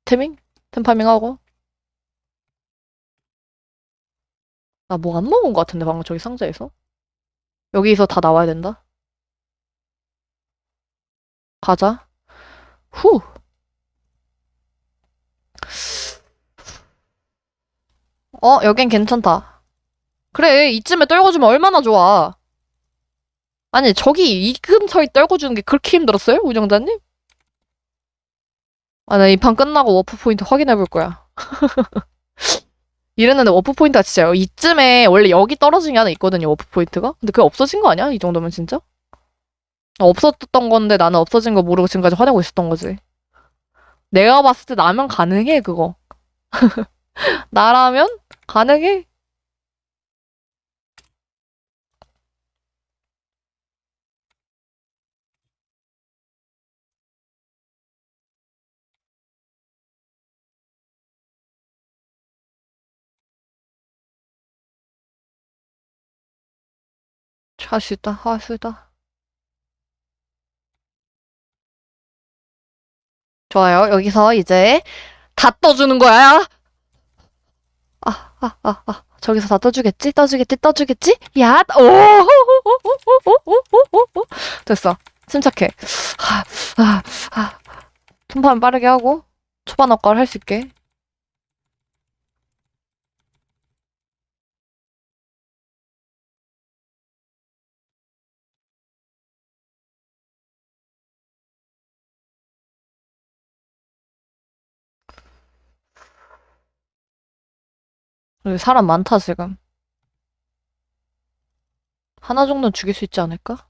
[SPEAKER 1] 테밍? 템파밍하고. 나 뭐 안 먹은 것 같은데, 방금 저기 상자에서? 여기서 다 나와야 된다. 가자. 후. 어, 여긴 괜찮다. 그래, 이쯤에 떨궈주면 얼마나 좋아. 아니, 저기 이 근처에 떨궈주는 게 그렇게 힘들었어요? 운영자님? 아, 나 이 판 끝나고 warp point 확인해 볼 거야. 이랬는데 warp point가 진짜 이쯤에 원래 여기 떨어진 게 하나 있거든요, warp point가? 근데 그게 없어진 거 아니야? 이 정도면 진짜? 없었던 건데 나는 없어진 거 모르고 지금까지 화내고 있었던 거지. 내가 봤을 때 나면 가능해, 그거. 나라면 가능해? 할 수 있다, 할 수 있다. 좋아요. 여기서 이제 다 떠주는 거야. 아, 아, 아, 아. 저기서 다 떠주겠지? 떠주겠지? 떠주겠지? 야, 오, 됐어. 침착해. 아, 아, 아. tum판 빠르게 하고 초반 효과를 할 수 있게. 여기 사람 많다, 지금. 하나 정도는 죽일 수 있지 않을까?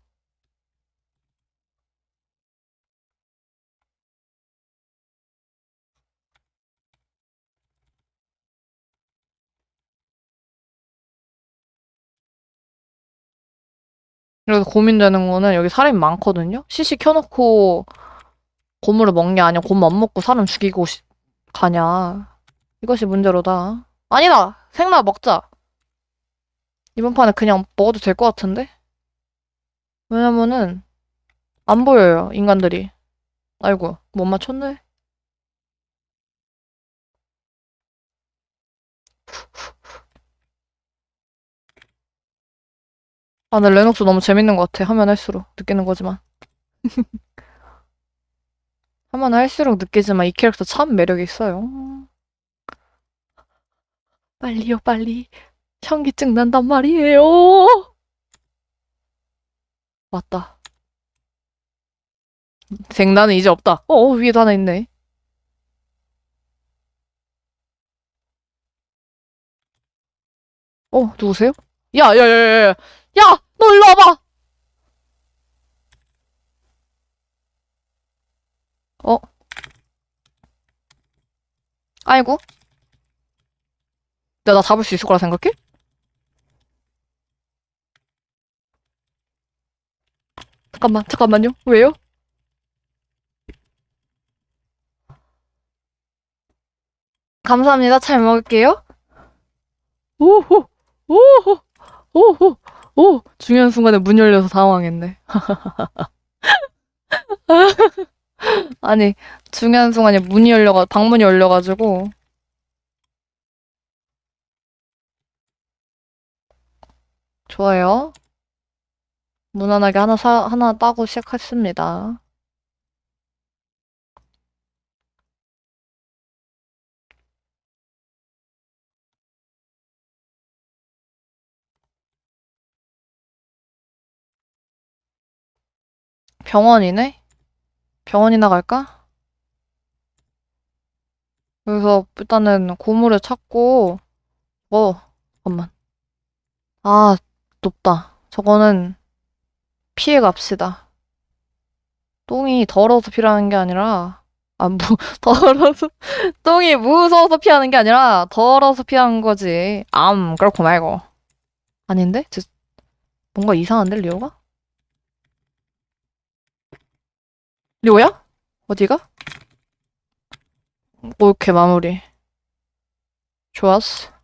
[SPEAKER 1] 그래서 고민되는 거는 여기 사람이 많거든요? CC 켜놓고 고물을 먹냐, 아니면 고물 안 먹고 사람 죽이고 시- 가냐. 이것이 문제로다. 아니다! 생나 먹자. 이번 판에 그냥 먹어도 될 것 같은데? 왜냐면은, 안 보여요, 인간들이. 아이고, 못 맞췄네. 아, 근데 레녹스 너무 재밌는 것 같아. 하면 할수록 느끼는 거지만. 하면 할수록 느끼지만 이 캐릭터 참 매력이 있어요. 빨리요, 빨리. 현기증 난단 말이에요. 맞다. 쟁나는 이제 없다. 어, 어, 위에도 하나 있네. 어, 누구세요? 야, 야, 야, 야, 야, 야, 너 일로 와봐. 어? 아이고. 내가 나 잡을 수 있을 거라 생각해? 잠깐만, 잠깐만요. 왜요? 감사합니다. 잘 먹을게요. 오호, 오호, 오호, 오. 중요한 순간에 문 열려서 당황했네. 아니, 중요한 순간에 문이 열려가, 방문이 열려가지고. 좋아요. 무난하게 하나 사, 하나 따고 시작했습니다. 병원이네? 병원이나 갈까? 그래서 일단은 고물을 찾고, 어, 잠깐만. 아, 높다. 저거는 피해 갑시다. 똥이 더러워서 피라는 게 아니라, 아, 무, 더러워서, 똥이 무서워서 피하는 게 아니라, 더러워서 피하는 거지. 암, 그렇고 말고. 아닌데? 저, 뭔가 이상한데, 리오가? 리오야? 어디가? 오케이, 마무리. 좋았어.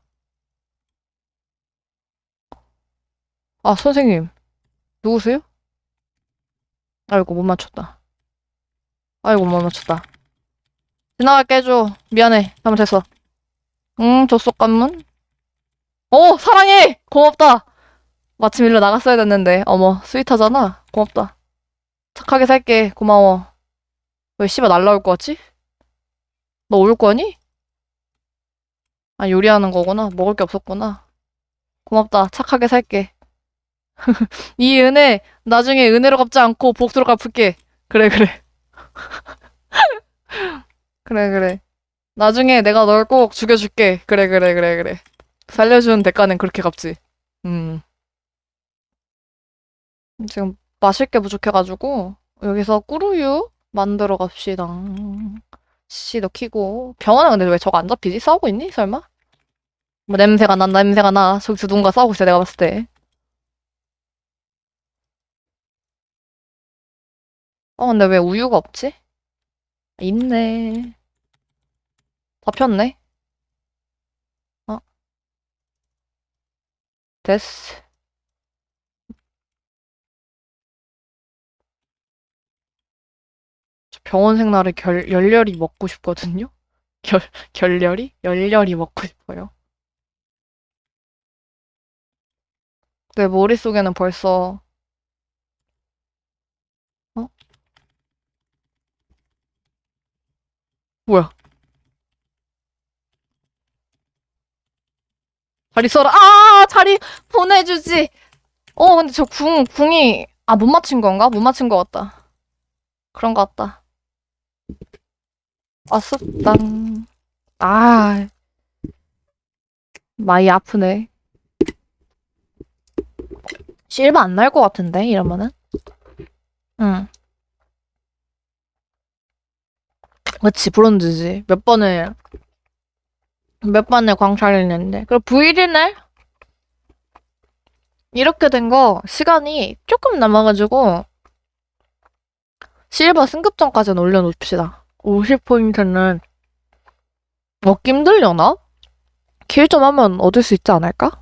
[SPEAKER 1] 아, 선생님. 누구세요? 아이고, 못 맞췄다. 아이고, 못 맞췄다. 지나갈게 해줘. 미안해. 잘못했어. 응, 줬속 관문. 오, 사랑해! 고맙다! 마침 일로 나갔어야 됐는데. 어머, 스윗하잖아. 고맙다. 착하게 살게. 고마워. 왜 씨발 날라올 것 같지? 너 올 거니? 아, 요리하는 거구나. 먹을 게 없었구나. 고맙다. 착하게 살게. 이 은혜, 나중에 은혜로 갚지 않고 복수로 갚을게. 그래, 그래. 그래, 그래. 나중에 내가 널 꼭 죽여줄게. 그래, 그래, 그래, 그래. 살려주는 대가는 그렇게 갚지. 음. 지금 마실 게 부족해가지고, 여기서 꾸루유 만들어 갑시다. 씨, 너 키고. 병원은 근데 왜 저거 안 잡히지? 싸우고 있니? 설마? 뭐 냄새가 난 냄새가 나. 저기서 누군가 싸우고 있어, 내가 봤을 때. 어, 근데 왜 우유가 없지? 있네. 잡혔네. 어, 됐어. 저 병원 생나를 결, 열렬히 먹고 싶거든요? 결, 결렬이? 열렬히 먹고 싶어요. 내 머릿속에는 벌써, 뭐야? 자리 써라. 아, 자리 보내주지. 어, 근데 저 궁, 궁이, 아, 못 맞춘 건가? 못 맞춘 것 같다. 그런 것 같다. 아쉽당. 아, 많이 아프네. 실바 안 날 것 같은데, 이러면은? 응. 그치, 브론즈지. 몇 번을, 몇 번을 광탈했는데. 그리고 브이리네? 이렇게 된 거, 시간이 조금 남아가지고, 실버 승급전까지는 올려놓읍시다. 50포인트는 얻기 힘들려나? 킬좀 하면 얻을 수 있지 않을까?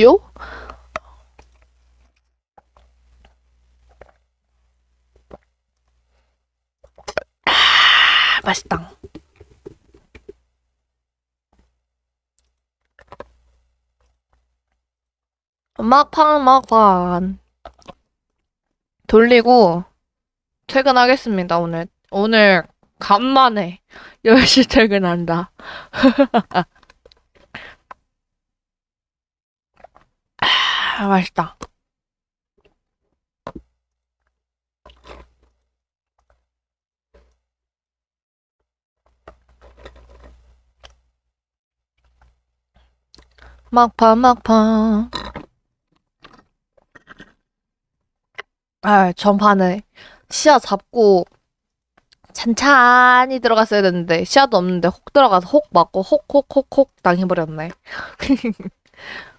[SPEAKER 1] 요? 맛있다. 막판, 막판. 돌리고 퇴근하겠습니다, 오늘. 오늘 간만에 10시 퇴근한다. 아, 맛있다. 막판, 막판. 아, 전판에 시야 잡고 찬찬히 들어갔어야 됐는데 시야도 없는데 혹 들어가서 혹 맞고 혹 혹 혹 혹 당해버렸네.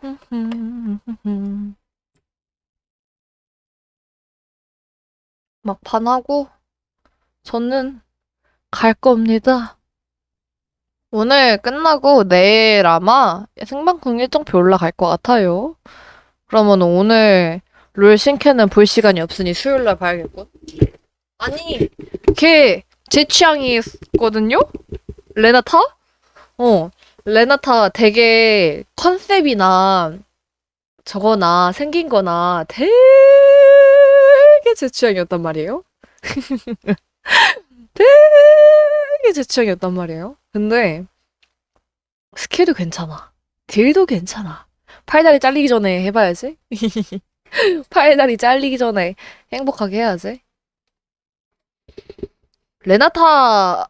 [SPEAKER 1] 막판하고 저는 갈 겁니다. 오늘 끝나고 내일 아마 생방송 일정표 올라갈 것 같아요. 그러면 오늘 롤 신캐는 볼 시간이 없으니 수요일날 봐야겠군. 아니, 걔 제 취향이거든요? 레나타? 어, 레나타 되게 컨셉이나 저거나 생긴 거나 되게 제 취향이었단 말이에요. 되게 제 취향이었단 말이에요. 근데 스킬도 괜찮아. 딜도 괜찮아. 팔다리 잘리기 전에 해봐야지. 팔다리 잘리기 전에 행복하게 해야지. 레나타는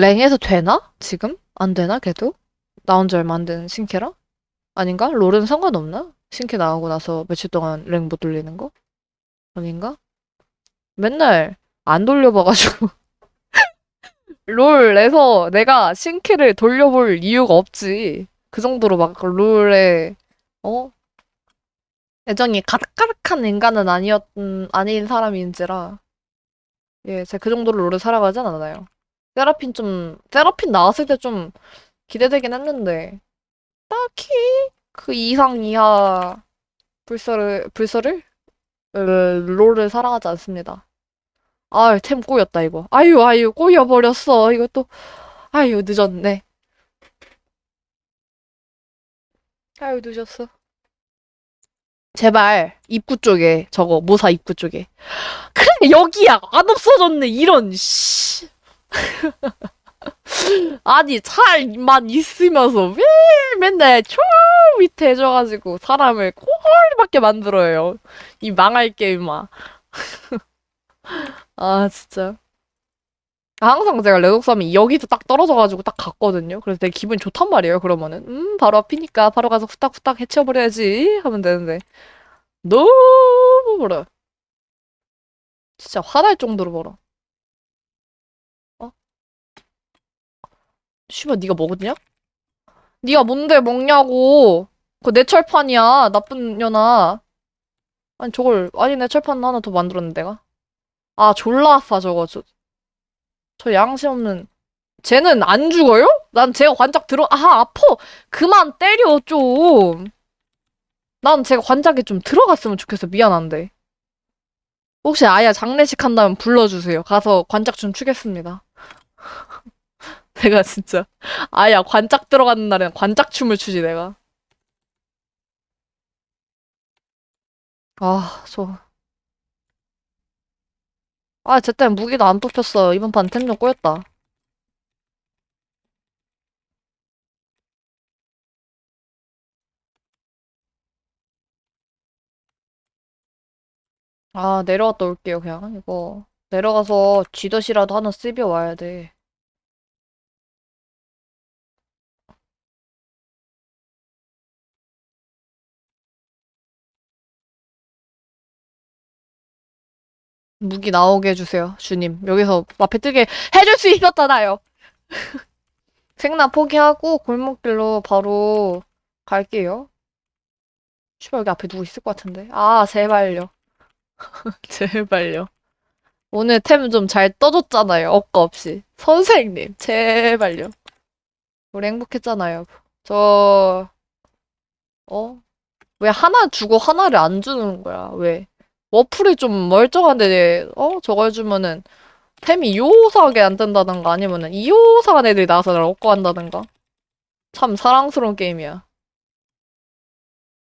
[SPEAKER 1] 랭에서 되나? 지금? 안 되나, 걔도? 나온 지 얼마 안 된 신캐라? 아닌가? 롤은 상관없나? 신캐 나오고 나서 며칠 동안 랭 못 돌리는 거? 아닌가? 맨날 안 돌려봐가지고 롤에서 내가 신캐를 돌려볼 이유가 없지. 그 정도로 막 롤에 어? 애정이 가득가득한 인간은 아니었 음, 아닌 사람인지라 예, 제가 그 정도로 롤을 살아가진 않아요. 세라핀 좀 세라핀 나왔을 때 좀 기대되긴 했는데 딱히 그 이상 이하 불서를 불서를 으, 롤을 사랑하지 않습니다. 아, 템 꼬였다 이거. 아유, 아유, 꼬여 버렸어. 이거 또 아유, 늦었네. 아유, 늦었어. 제발 입구 쪽에 저거 모사 입구 쪽에. 그래 여기야 안 없어졌네 이런 씨. 아니 차만 있으면서 왜 맨날 저 밑에 해줘가지고 사람을 꼴밖에 만들어요. 이 망할 게임아. 아 진짜. 항상 제가 레독삼이 여기서 딱 떨어져가지고 딱 갔거든요. 그래서 되게 기분이 좋단 말이에요. 그러면은 음 바로 앞이니까 바로 가서 후딱후딱 해치워버려야지 하면 되는데 너무 멀어. 진짜 화날 정도로 멀어. 어? 씨발 네가 먹었냐? 네가 뭔데 먹냐고. 그거 내 철판이야. 나쁜 년아. 아니 저걸 아니 내 철판 하나 더 만들었는데 내가. 아 졸라 아파 저거. 저, 저 양심 없는. 쟤는 안 죽어요? 난 제가 관짝 들어 아 아파. 그만 때려 좀. 난 제가 관짝에 좀 들어갔으면 좋겠어. 미안한데. 혹시 아야 장례식 한다면 불러주세요. 가서 관짝 좀 추겠습니다. 내가 진짜 아야 관짝 들어가는 날엔 관짝 춤을 추지 내가. 아, 저. 아, 무기도 안 뽑혔어. 이번 판 템 좀 꼬였다. 아, 내려갔다 올게요, 그냥. 이거. 내려가서 쥐덫이라도 하나 쓰벼 와야 돼. 무기 나오게 해주세요, 주님. 여기서 앞에 뜨게 해줄 수 있었잖아요. 생나 포기하고 골목길로 바로 갈게요. 씨발, 여기 앞에 누구 있을 것 같은데. 아, 제발요. 제발요. 오늘 템 좀 잘 떠줬잖아요. 억까 없이. 선생님, 제발요. 우리 행복했잖아요. 저, 어? 왜 하나 주고 하나를 안 주는 거야? 왜? 워플이 좀 멀쩡한데, 어? 저걸 주면은 템이 요사하게 안 뜬다던가 아니면은 이요사한 애들이 나와서 나를 얻고 한다던가. 참 사랑스러운 게임이야.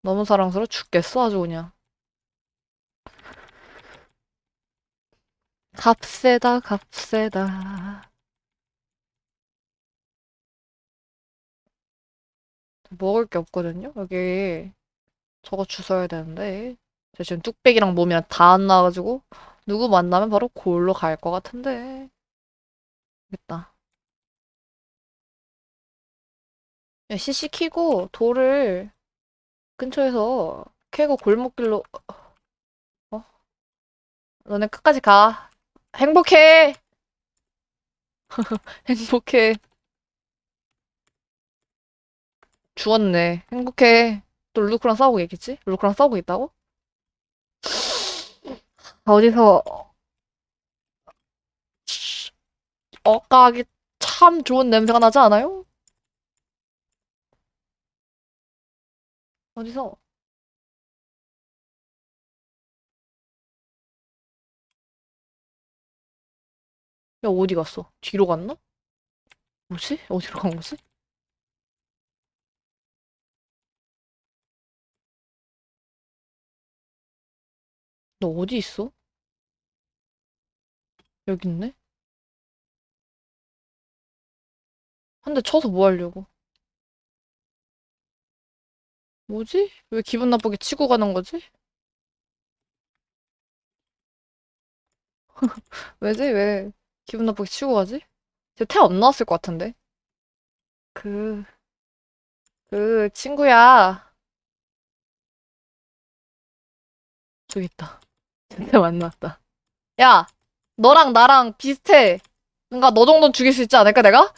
[SPEAKER 1] 너무 사랑스러워 죽겠어, 아주 그냥. 값세다, 값세다. 먹을 게 없거든요? 여기 저거 주워야 되는데. 제가 지금 뚝배기랑 몸이랑 다 안 나와가지고 누구 만나면 바로 골로 갈 것 같은데. 됐다. 야, CC 키고 돌을 근처에서 캐고 골목길로 어? 너네 끝까지 가. 행복해. 행복해. 죽었네. 행복해. 또 룰루크랑 싸우고 있겠지? 룰루크랑 싸우고 있다고? 어디서 억까기 참 좋은 냄새가 나지 않아요? 어디서? 야, 어디 갔어? 뒤로 갔나? 뭐지? 어디로 간 거지? 너 어디 있어? 여기 있네? 한 대 쳐서 뭐 하려고? 뭐지? 왜 기분 나쁘게 치고 가는 거지? 왜지? 왜 기분 나쁘게 치고 가지? 쟤태안 나왔을 것 같은데? 그, 그 친구야. 저기 있다. 진짜 만났다. 야, 너랑 나랑 비슷해. 그러니까 너 정도는 죽일 수 있지 않을까, 내가?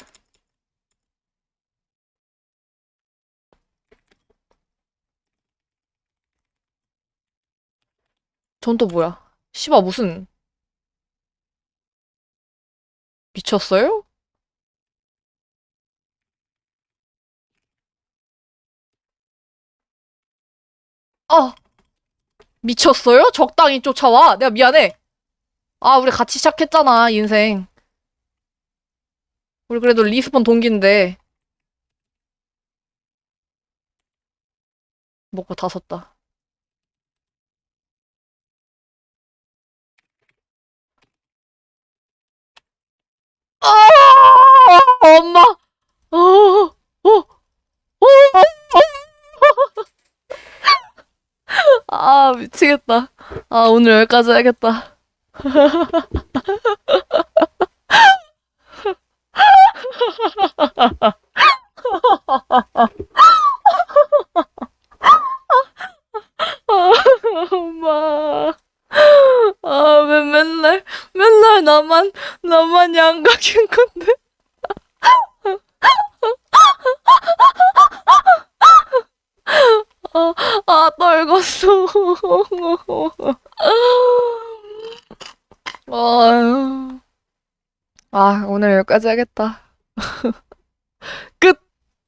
[SPEAKER 1] 전 또 뭐야? 씨바 무슨 미쳤어요? 아, 미쳤어요? 적당히 쫓아와. 내가 미안해. 아, 우리 같이 시작했잖아, 인생. 우리 그래도 respawn 동기인데. 먹고 다 섰다. 아, 엄마. 어, 어, 어, 아, 미치겠다. 아, 오늘 여기까지 해야겠다. 아, 엄마. 아, 왜 맨날, 맨날 나만, 나만 양각인 건데. 아, 아, 떨궜어. 아, 오늘 여기까지 하겠다. 끝!